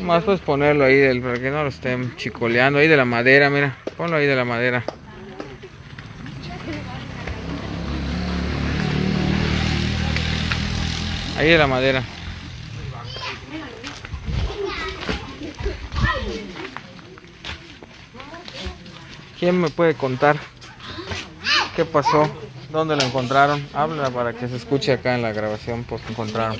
Más puedes ponerlo ahí del, para que no lo estén chicoleando. Ahí de la madera, mira. Ponlo ahí de la madera. Ahí de la madera. ¿Quién me puede contar qué pasó? ¿Dónde lo encontraron? Habla para que se escuche acá en la grabación, pues encontraron.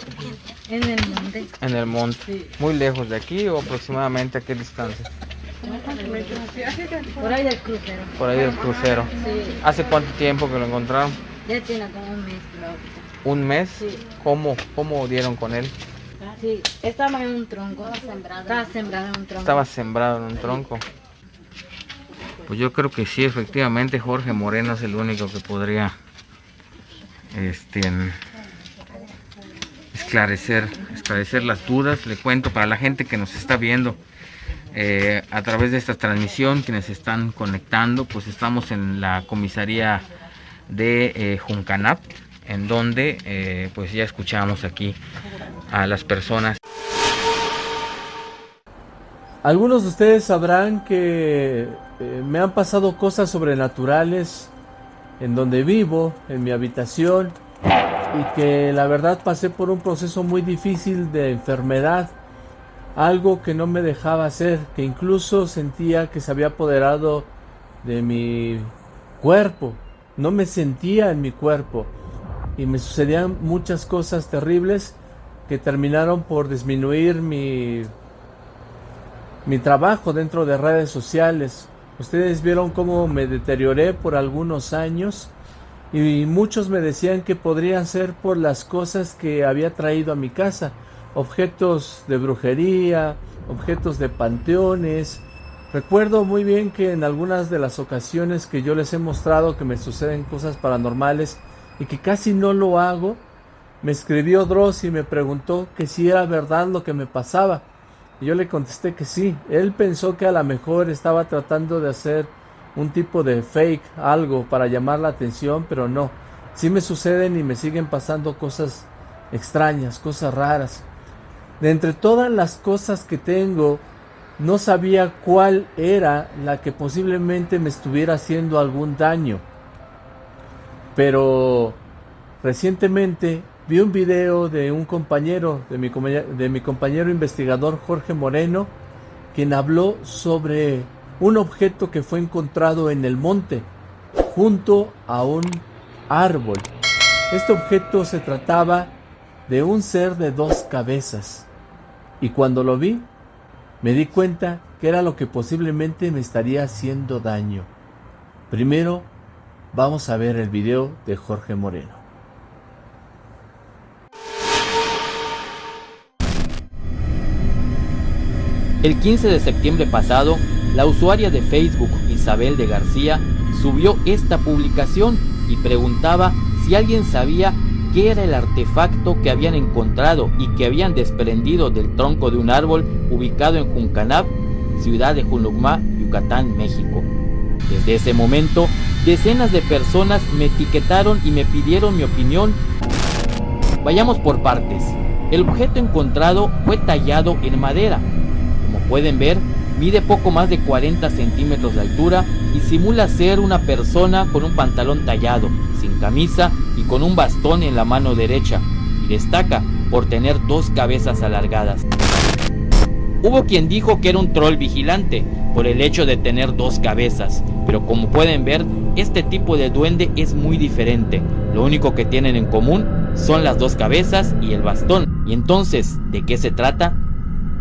En el monte. En el monte. ¿Muy lejos de aquí o aproximadamente a qué distancia? Por ahí del crucero. Por ahí del crucero. Sí. ¿Hace cuánto tiempo que lo encontraron? Ya tiene como un mes, creo. ¿Un mes? Sí. ¿Cómo? ¿Cómo dieron con él? Sí, estaba en un tronco. Estaba sembrado en un tronco. Estaba sembrado en un tronco. Pues yo creo que sí, efectivamente Jorge Moreno es el único que podría este, esclarecer, esclarecer las dudas. Le cuento para la gente que nos está viendo eh, a través de esta transmisión, quienes están conectando, pues estamos en la comisaría de eh, Juncanap, en donde eh, pues ya escuchamos aquí a las personas. Algunos de ustedes sabrán que eh, me han pasado cosas sobrenaturales en donde vivo, en mi habitación, y que la verdad pasé por un proceso muy difícil de enfermedad, algo que no me dejaba hacer, que incluso sentía que se había apoderado de mi cuerpo, no me sentía en mi cuerpo, y me sucedían muchas cosas terribles que terminaron por disminuir mi mi trabajo dentro de redes sociales. Ustedes vieron cómo me deterioré por algunos años y muchos me decían que podría ser por las cosas que había traído a mi casa, objetos de brujería, objetos de panteones. Recuerdo muy bien que en algunas de las ocasiones que yo les he mostrado que me suceden cosas paranormales y que casi no lo hago, me escribió Dross y me preguntó que si era verdad lo que me pasaba. Y yo le contesté que sí. Él pensó que a lo mejor estaba tratando de hacer un tipo de fake, algo para llamar la atención, pero no. Sí me suceden y me siguen pasando cosas extrañas, cosas raras. De entre todas las cosas que tengo, no sabía cuál era la que posiblemente me estuviera haciendo algún daño. Pero recientemente vi un video de un compañero, de mi, compañero investigador Jorge Moreno, quien habló sobre un objeto que fue encontrado en el monte, junto a un árbol. Este objeto se trataba de un ser de dos cabezas. Y cuando lo vi, me di cuenta que era lo que posiblemente me estaría haciendo daño. Primero, vamos a ver el video de Jorge Moreno. El 15 de septiembre pasado, la usuaria de Facebook Isabel de García subió esta publicación y preguntaba si alguien sabía qué era el artefacto que habían encontrado y que habían desprendido del tronco de un árbol ubicado en Juncanab, ciudad de Junucmá, Yucatán, México. Desde ese momento, decenas de personas me etiquetaron y me pidieron mi opinión. Vayamos por partes. El objeto encontrado fue tallado en madera, pueden ver, mide poco más de 40 centímetros de altura y simula ser una persona con un pantalón tallado, sin camisa y con un bastón en la mano derecha, y destaca por tener dos cabezas alargadas. Hubo quien dijo que era un troll vigilante por el hecho de tener dos cabezas, pero como pueden ver, este tipo de duende es muy diferente. Lo único que tienen en común son las dos cabezas y el bastón. Y entonces, ¿de qué se trata?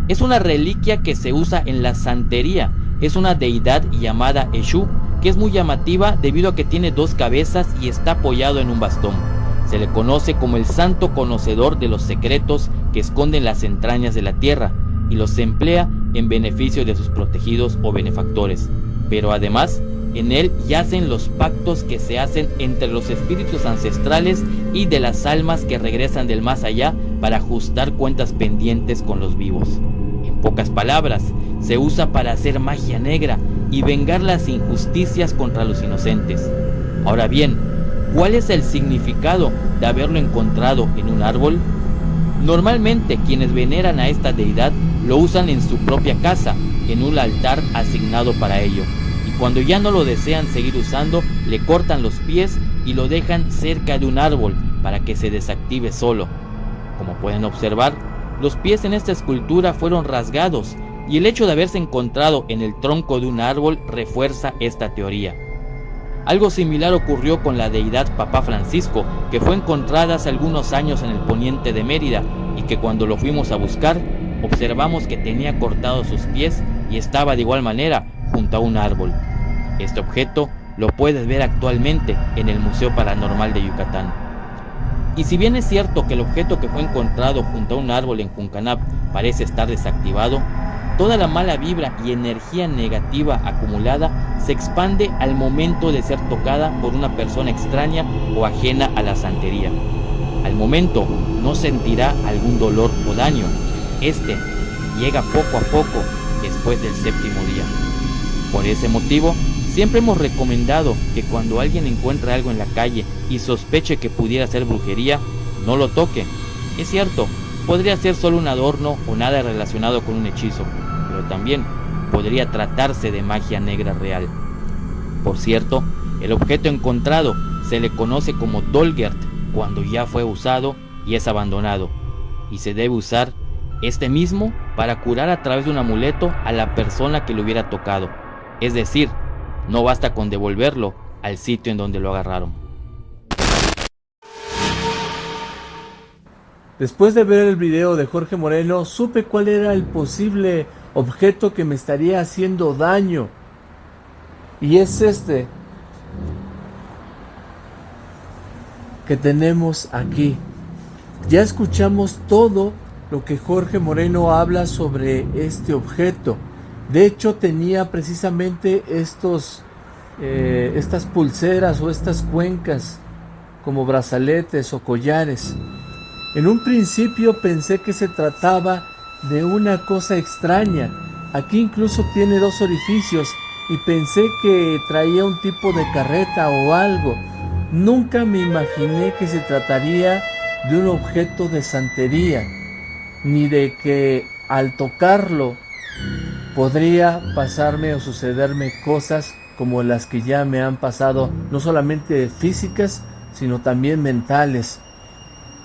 Es una reliquia que se usa en la santería. Es una deidad llamada Eshu, que es muy llamativa debido a que tiene dos cabezas y está apoyado en un bastón. Se le conoce como el santo conocedor de los secretos que esconden las entrañas de la tierra y los emplea en beneficio de sus protegidos o benefactores. Pero además, en él yacen los pactos que se hacen entre los espíritus ancestrales y de las almas que regresan del más allá para ajustar cuentas pendientes con los vivos pocas palabras, se usa para hacer magia negra y vengar las injusticias contra los inocentes. Ahora bien, ¿cuál es el significado de haberlo encontrado en un árbol? Normalmente quienes veneran a esta deidad lo usan en su propia casa, en un altar asignado para ello. Y cuando ya no lo desean seguir usando, le cortan los pies y lo dejan cerca de un árbol para que se desactive solo. Como pueden observar, los pies en esta escultura fueron rasgados y el hecho de haberse encontrado en el tronco de un árbol refuerza esta teoría. Algo similar ocurrió con la deidad Papá Francisco, que fue encontrada hace algunos años en el poniente de Mérida y que cuando lo fuimos a buscar, observamos que tenía cortados sus pies y estaba de igual manera junto a un árbol. Este objeto lo puedes ver actualmente en el Museo Paranormal de Yucatán. Y si bien es cierto que el objeto que fue encontrado junto a un árbol en Juncanap parece estar desactivado, Toda la mala vibra y energía negativa acumulada se expande al momento de ser tocada por una persona extraña o ajena a la santería. Al momento no sentirá algún dolor o daño. Este llega poco a poco después del séptimo día. Por ese motivo, siempre hemos recomendado que cuando alguien encuentre algo en la calle y sospeche que pudiera ser brujería, no lo toque. Es cierto, podría ser solo un adorno o nada relacionado con un hechizo, también podría tratarse de magia negra real. Por cierto, el objeto encontrado se le conoce como Dolgert cuando ya fue usado y es abandonado, y se debe usar este mismo para curar a través de un amuleto a la persona que lo hubiera tocado. Es decir, no basta con devolverlo al sitio en donde lo agarraron. Después de ver el video de Jorge Moreno, supe cuál era el posible objeto que me estaría haciendo daño. Y es este que tenemos aquí. Ya escuchamos todo lo que Jorge Moreno habla sobre este objeto. De hecho, tenía precisamente estos, eh, estas pulseras o estas cuencas como brazaletes o collares. En un principio pensé que se trataba de una cosa extraña. Aquí incluso tiene dos orificios y pensé que traía un tipo de carreta o algo. Nunca me imaginé que se trataría de un objeto de santería, ni de que al tocarlo podría pasarme o sucederme cosas como las que ya me han pasado, no solamente físicas, sino también mentales.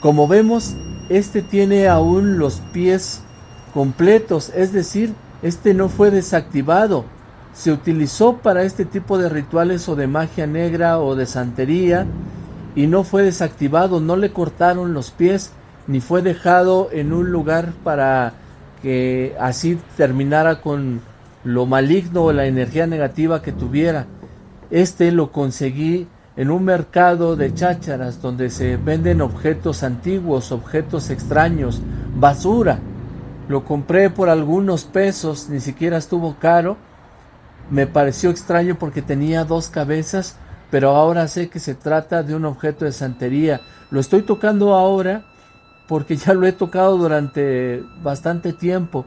Como vemos, este tiene aún los pies completos, es decir, este no fue desactivado. Se utilizó para este tipo de rituales o de magia negra o de santería y no fue desactivado, no le cortaron los pies ni fue dejado en un lugar para que así terminara con lo maligno o la energía negativa que tuviera. Este lo conseguí en un mercado de chácharas donde se venden objetos antiguos, objetos extraños, basura lo compré por algunos pesos, ni siquiera estuvo caro. Me pareció extraño porque tenía dos cabezas, pero ahora sé que se trata de un objeto de santería. Lo estoy tocando ahora porque ya lo he tocado durante bastante tiempo.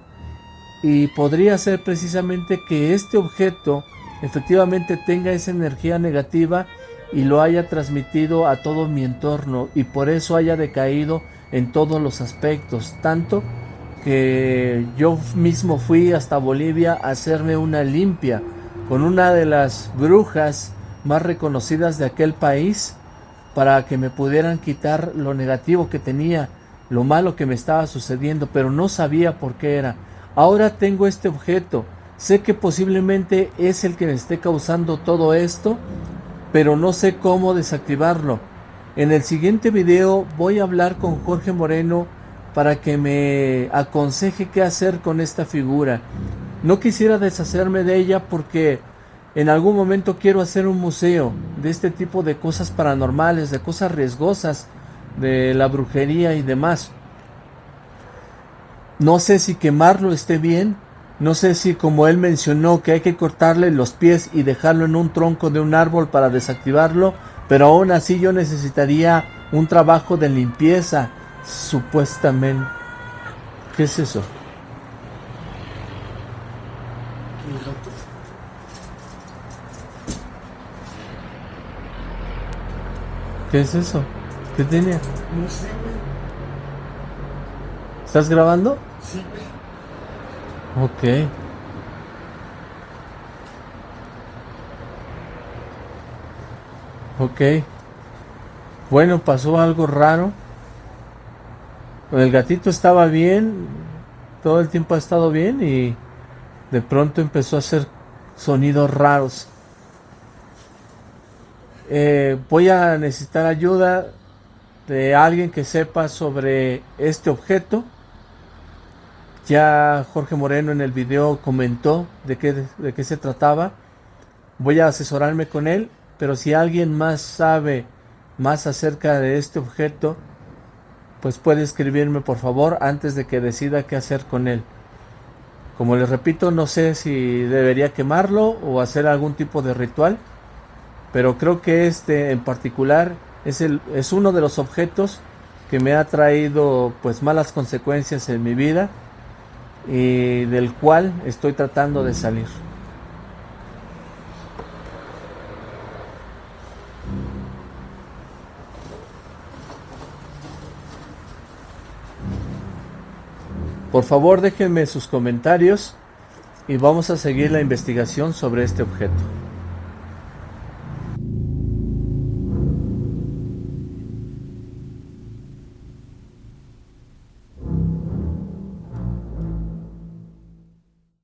Y podría ser precisamente que este objeto efectivamente tenga esa energía negativa y lo haya transmitido a todo mi entorno y por eso haya decaído en todos los aspectos, tanto que yo mismo fui hasta Bolivia a hacerme una limpia con una de las brujas más reconocidas de aquel país para que me pudieran quitar lo negativo que tenía, lo malo que me estaba sucediendo, pero no sabía por qué era. Ahora tengo este objeto, sé que posiblemente es el que me esté causando todo esto, pero no sé cómo desactivarlo. En el siguiente video voy a hablar con Jorge Moreno para que me aconseje qué hacer con esta figura. No quisiera deshacerme de ella porque en algún momento quiero hacer un museo de este tipo de cosas paranormales, de cosas riesgosas, de la brujería y demás. No sé si quemarlo esté bien, no sé si como él mencionó que hay que cortarle los pies y dejarlo en un tronco de un árbol para desactivarlo, pero aún así yo necesitaría un trabajo de limpieza, supuestamente. ¿Qué es eso? ¿Qué es eso? ¿Qué tiene? No sé, ¿Estás grabando? Sí. Ok. Ok. Bueno, pasó algo raro. El gatito estaba bien, todo el tiempo ha estado bien y de pronto empezó a hacer sonidos raros. Eh, voy a necesitar ayuda de alguien que sepa sobre este objeto. Ya Jorge Moreno en el video comentó de qué, de qué se trataba. Voy a asesorarme con él, pero si alguien más sabe más acerca de este objeto, pues puede escribirme por favor antes de que decida qué hacer con él. Como les repito, no sé si debería quemarlo o hacer algún tipo de ritual, pero creo que este en particular es, el, es uno de los objetos que me ha traído pues malas consecuencias en mi vida y del cual estoy tratando de salir. Por favor déjenme sus comentarios y vamos a seguir la investigación sobre este objeto.